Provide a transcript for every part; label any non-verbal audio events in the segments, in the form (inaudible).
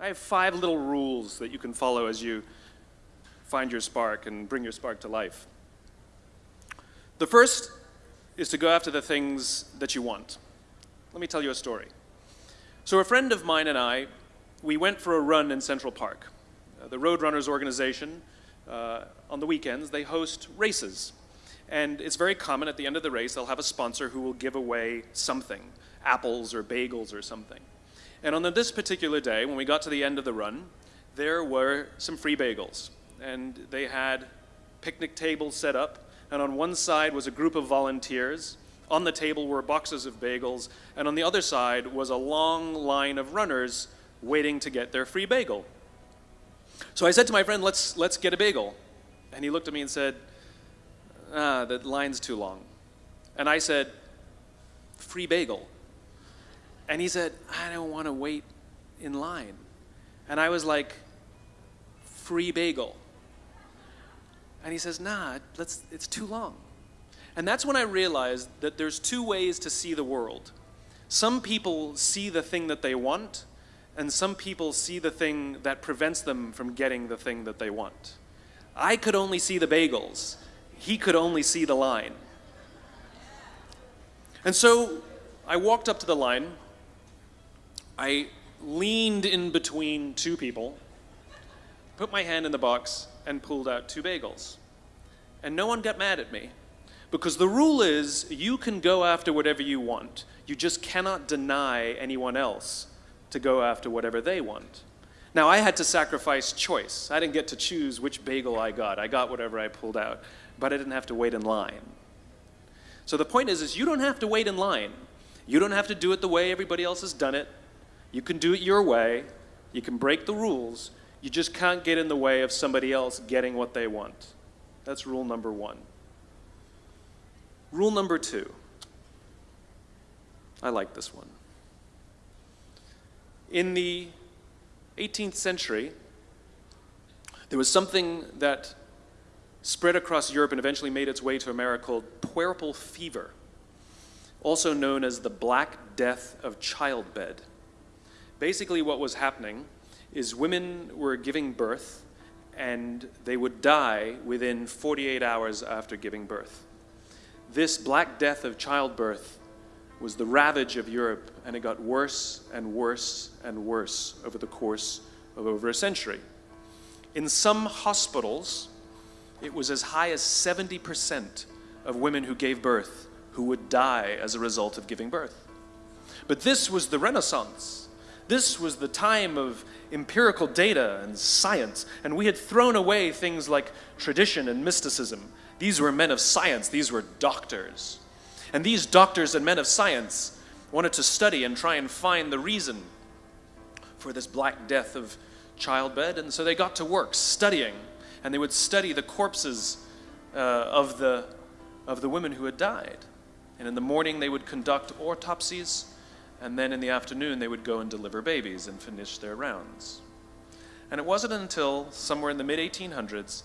I have five little rules that you can follow as you find your spark and bring your spark to life. The first is to go after the things that you want. Let me tell you a story. So a friend of mine and I, we went for a run in Central Park. Uh, the Roadrunners organization, uh, on the weekends, they host races. And it's very common at the end of the race, they'll have a sponsor who will give away something, apples or bagels or something. And on this particular day, when we got to the end of the run, there were some free bagels. And they had picnic tables set up, and on one side was a group of volunteers. On the table were boxes of bagels, and on the other side was a long line of runners waiting to get their free bagel. So I said to my friend, let's, let's get a bagel. And he looked at me and said, ah, the line's too long. And I said, free bagel. And he said, I don't want to wait in line. And I was like, free bagel. And he says, nah, let's, it's too long. And that's when I realized that there's two ways to see the world. Some people see the thing that they want, and some people see the thing that prevents them from getting the thing that they want. I could only see the bagels. He could only see the line. And so I walked up to the line I leaned in between two people, put my hand in the box, and pulled out two bagels. And no one got mad at me. Because the rule is you can go after whatever you want. You just cannot deny anyone else to go after whatever they want. Now, I had to sacrifice choice. I didn't get to choose which bagel I got. I got whatever I pulled out, but I didn't have to wait in line. So the point is, is you don't have to wait in line. You don't have to do it the way everybody else has done it. You can do it your way. You can break the rules. You just can't get in the way of somebody else getting what they want. That's rule number one. Rule number two. I like this one. In the 18th century, there was something that spread across Europe and eventually made its way to America called puerperal fever, also known as the Black Death of Childbed. Basically what was happening is women were giving birth and they would die within 48 hours after giving birth. This Black Death of childbirth was the ravage of Europe and it got worse and worse and worse over the course of over a century. In some hospitals, it was as high as 70% of women who gave birth who would die as a result of giving birth. But this was the Renaissance. This was the time of empirical data and science, and we had thrown away things like tradition and mysticism. These were men of science, these were doctors. And these doctors and men of science wanted to study and try and find the reason for this black death of childbed, and so they got to work studying, and they would study the corpses uh, of, the, of the women who had died. And in the morning, they would conduct autopsies and then in the afternoon they would go and deliver babies and finish their rounds. And it wasn't until somewhere in the mid-1800s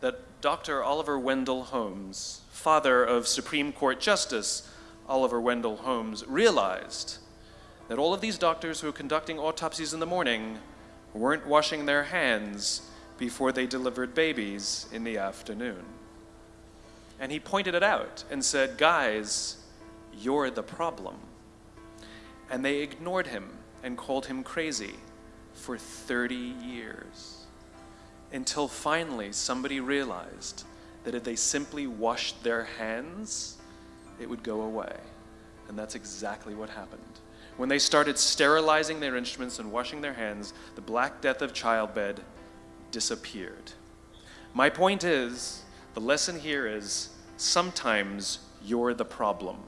that Dr. Oliver Wendell Holmes, father of Supreme Court Justice Oliver Wendell Holmes, realized that all of these doctors who were conducting autopsies in the morning weren't washing their hands before they delivered babies in the afternoon. And he pointed it out and said, guys, you're the problem. And they ignored him and called him crazy for 30 years. Until finally somebody realized that if they simply washed their hands, it would go away. And that's exactly what happened. When they started sterilizing their instruments and washing their hands, the Black Death of childbed disappeared. My point is, the lesson here is sometimes you're the problem.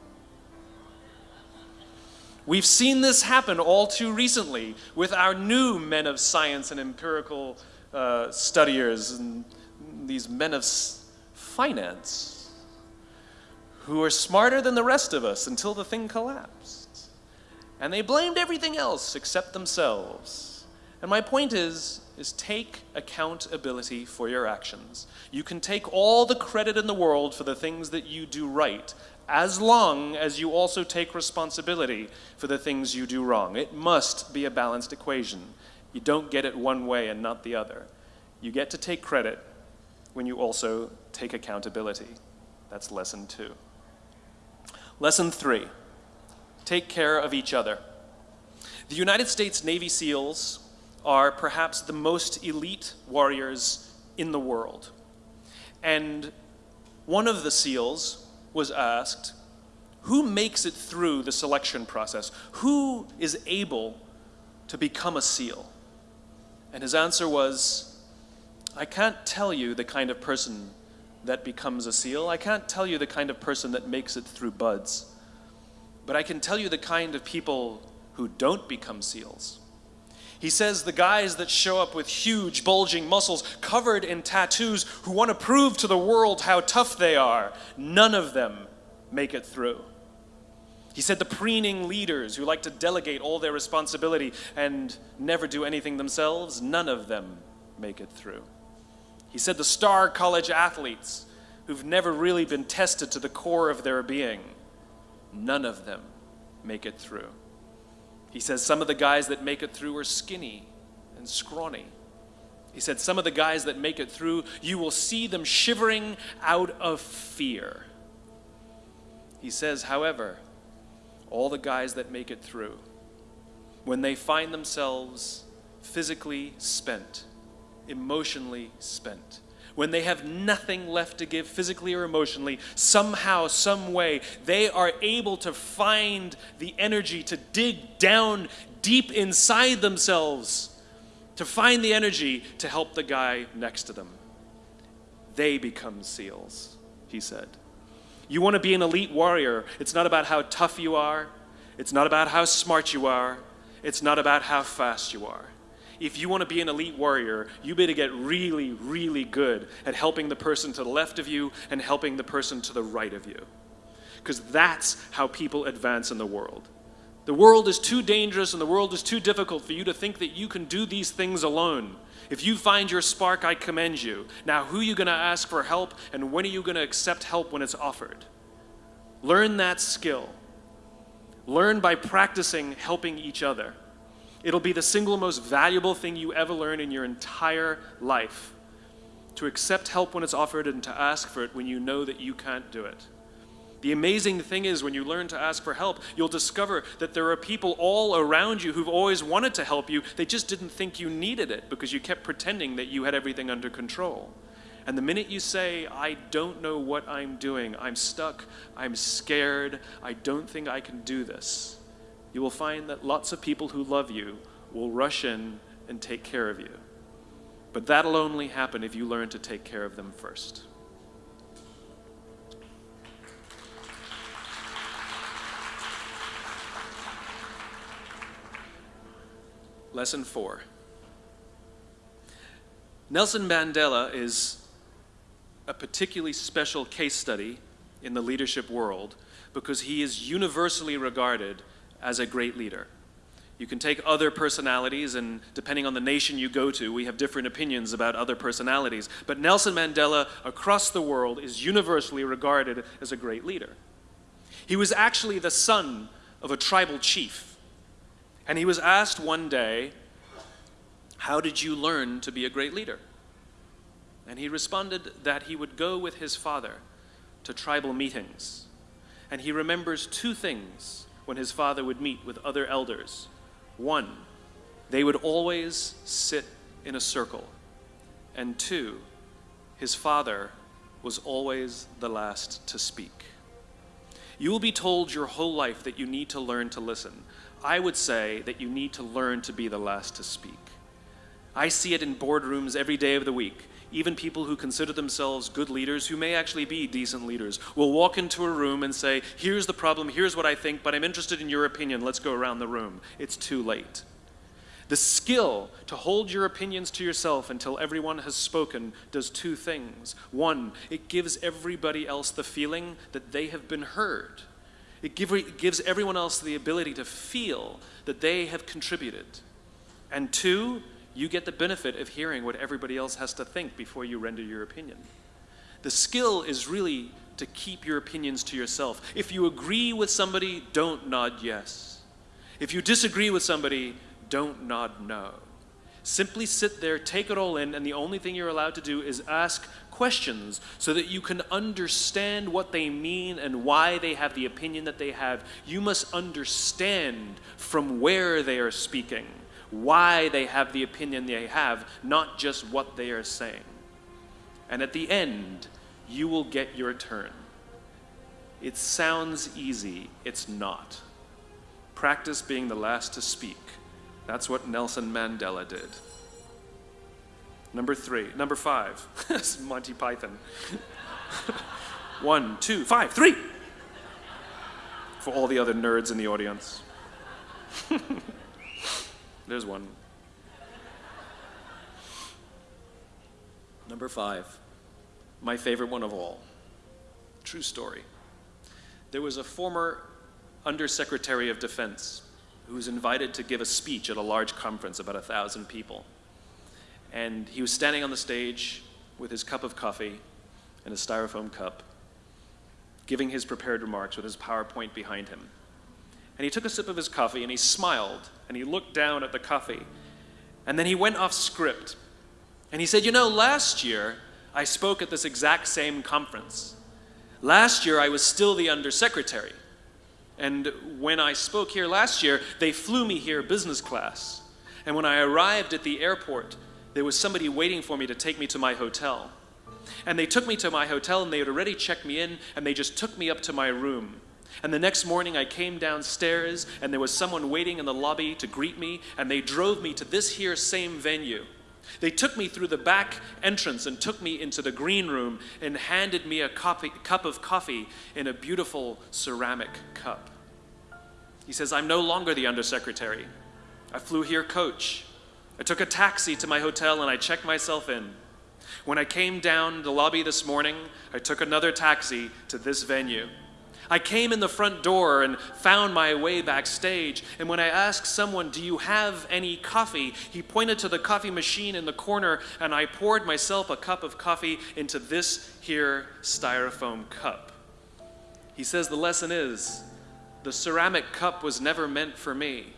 We've seen this happen all too recently with our new men of science and empirical uh, studiers and these men of finance who are smarter than the rest of us until the thing collapsed. And they blamed everything else except themselves. And my point is, is take accountability for your actions. You can take all the credit in the world for the things that you do right, as long as you also take responsibility for the things you do wrong. It must be a balanced equation. You don't get it one way and not the other. You get to take credit when you also take accountability. That's lesson two. Lesson three take care of each other. The United States Navy SEALs are perhaps the most elite warriors in the world. And one of the SEALs was asked, who makes it through the selection process? Who is able to become a SEAL? And his answer was, I can't tell you the kind of person that becomes a SEAL. I can't tell you the kind of person that makes it through BUD/S. But I can tell you the kind of people who don't become SEALs. He says the guys that show up with huge, bulging muscles covered in tattoos who want to prove to the world how tough they are, none of them make it through. He said the preening leaders who like to delegate all their responsibility and never do anything themselves, none of them make it through. He said the star college athletes who've never really been tested to the core of their being, none of them make it through. He says some of the guys that make it through are skinny and scrawny. He said some of the guys that make it through, you will see them shivering out of fear. He says, however, all the guys that make it through, when they find themselves physically spent, emotionally spent, when they have nothing left to give physically or emotionally, somehow, some way, they are able to find the energy to dig down deep inside themselves, to find the energy to help the guy next to them. They become SEALs, he said. You want to be an elite warrior. It's not about how tough you are. It's not about how smart you are. It's not about how fast you are if you want to be an elite warrior, you better get really, really good at helping the person to the left of you and helping the person to the right of you. Because that's how people advance in the world. The world is too dangerous and the world is too difficult for you to think that you can do these things alone. If you find your spark, I commend you. Now, who are you going to ask for help and when are you going to accept help when it's offered? Learn that skill. Learn by practicing helping each other. It'll be the single most valuable thing you ever learn in your entire life. To accept help when it's offered and to ask for it when you know that you can't do it. The amazing thing is when you learn to ask for help, you'll discover that there are people all around you who've always wanted to help you. They just didn't think you needed it because you kept pretending that you had everything under control. And the minute you say, I don't know what I'm doing, I'm stuck, I'm scared, I don't think I can do this, you will find that lots of people who love you will rush in and take care of you. But that'll only happen if you learn to take care of them first. Lesson four. Nelson Mandela is a particularly special case study in the leadership world because he is universally regarded as a great leader. You can take other personalities, and depending on the nation you go to, we have different opinions about other personalities. But Nelson Mandela, across the world, is universally regarded as a great leader. He was actually the son of a tribal chief. And he was asked one day, How did you learn to be a great leader? And he responded that he would go with his father to tribal meetings. And he remembers two things when his father would meet with other elders. One, they would always sit in a circle. And two, his father was always the last to speak. You will be told your whole life that you need to learn to listen. I would say that you need to learn to be the last to speak. I see it in boardrooms every day of the week even people who consider themselves good leaders, who may actually be decent leaders, will walk into a room and say, here's the problem, here's what I think, but I'm interested in your opinion, let's go around the room. It's too late. The skill to hold your opinions to yourself until everyone has spoken does two things. One, it gives everybody else the feeling that they have been heard. It, give, it gives everyone else the ability to feel that they have contributed. And two, you get the benefit of hearing what everybody else has to think before you render your opinion. The skill is really to keep your opinions to yourself. If you agree with somebody, don't nod yes. If you disagree with somebody, don't nod no. Simply sit there, take it all in, and the only thing you're allowed to do is ask questions so that you can understand what they mean and why they have the opinion that they have. You must understand from where they are speaking, why they have the opinion they have, not just what they are saying. And at the end, you will get your turn. It sounds easy, it's not. Practice being the last to speak. That's what Nelson Mandela did. Number three. Number five. (laughs) Monty Python. (laughs) One, two, five, three. For all the other nerds in the audience. (laughs) There's one. Number five. My favorite one of all. True story. There was a former Undersecretary of Defense who was invited to give a speech at a large conference, about a thousand people. And he was standing on the stage with his cup of coffee and a styrofoam cup, giving his prepared remarks with his PowerPoint behind him. And he took a sip of his coffee and he smiled and he looked down at the coffee. And then he went off script. And he said, You know, last year I spoke at this exact same conference. Last year I was still the undersecretary. And when I spoke here last year, they flew me here business class. And when I arrived at the airport, there was somebody waiting for me to take me to my hotel. And they took me to my hotel and they had already checked me in and they just took me up to my room. And the next morning I came downstairs and there was someone waiting in the lobby to greet me and they drove me to this here same venue. They took me through the back entrance and took me into the green room and handed me a copy, cup of coffee in a beautiful ceramic cup. He says, I'm no longer the undersecretary. I flew here coach. I took a taxi to my hotel and I checked myself in. When I came down the lobby this morning, I took another taxi to this venue. I came in the front door and found my way backstage. And when I asked someone, Do you have any coffee? he pointed to the coffee machine in the corner, and I poured myself a cup of coffee into this here styrofoam cup. He says the lesson is the ceramic cup was never meant for me,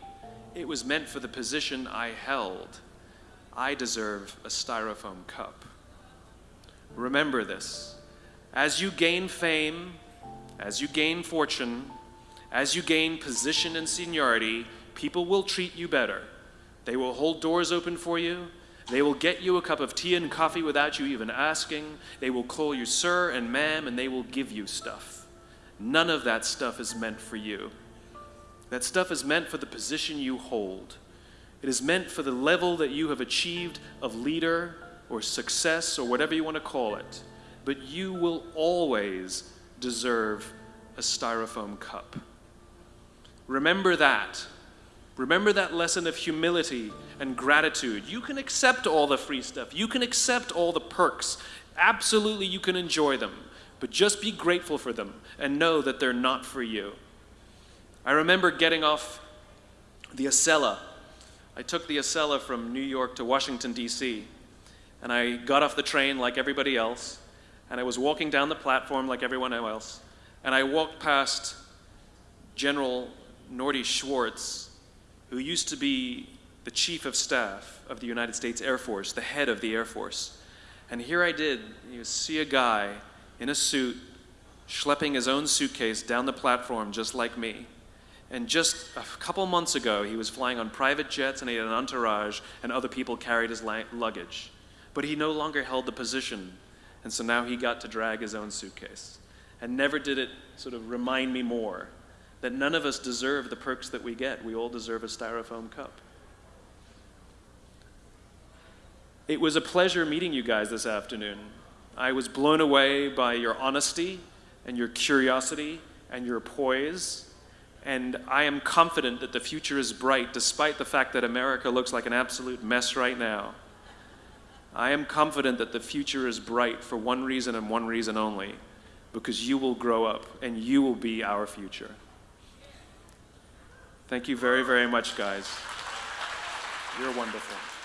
it was meant for the position I held. I deserve a styrofoam cup. Remember this. As you gain fame, as you gain fortune, as you gain position and seniority, people will treat you better. They will hold doors open for you. They will get you a cup of tea and coffee without you even asking. They will call you sir and ma'am, and they will give you stuff. None of that stuff is meant for you. That stuff is meant for the position you hold. It is meant for the level that you have achieved of leader or success or whatever you want to call it. But you will always deserve a styrofoam cup. Remember that. Remember that lesson of humility and gratitude. You can accept all the free stuff, you can accept all the perks. Absolutely, you can enjoy them. But just be grateful for them and know that they're not for you. I remember getting off the Acela. I took the Acela from New York to Washington, D.C., and I got off the train like everybody else and I was walking down the platform like everyone else, and I walked past General Norty Schwartz, who used to be the chief of staff of the United States Air Force, the head of the Air Force. And here I did you see a guy in a suit schlepping his own suitcase down the platform just like me. And just a couple months ago, he was flying on private jets and he had an entourage, and other people carried his luggage. But he no longer held the position and so now he got to drag his own suitcase. And never did it sort of remind me more that none of us deserve the perks that we get. We all deserve a styrofoam cup. It was a pleasure meeting you guys this afternoon. I was blown away by your honesty and your curiosity and your poise. And I am confident that the future is bright despite the fact that America looks like an absolute mess right now. I am confident that the future is bright for one reason and one reason only because you will grow up and you will be our future. Thank you very, very much, guys. You're wonderful.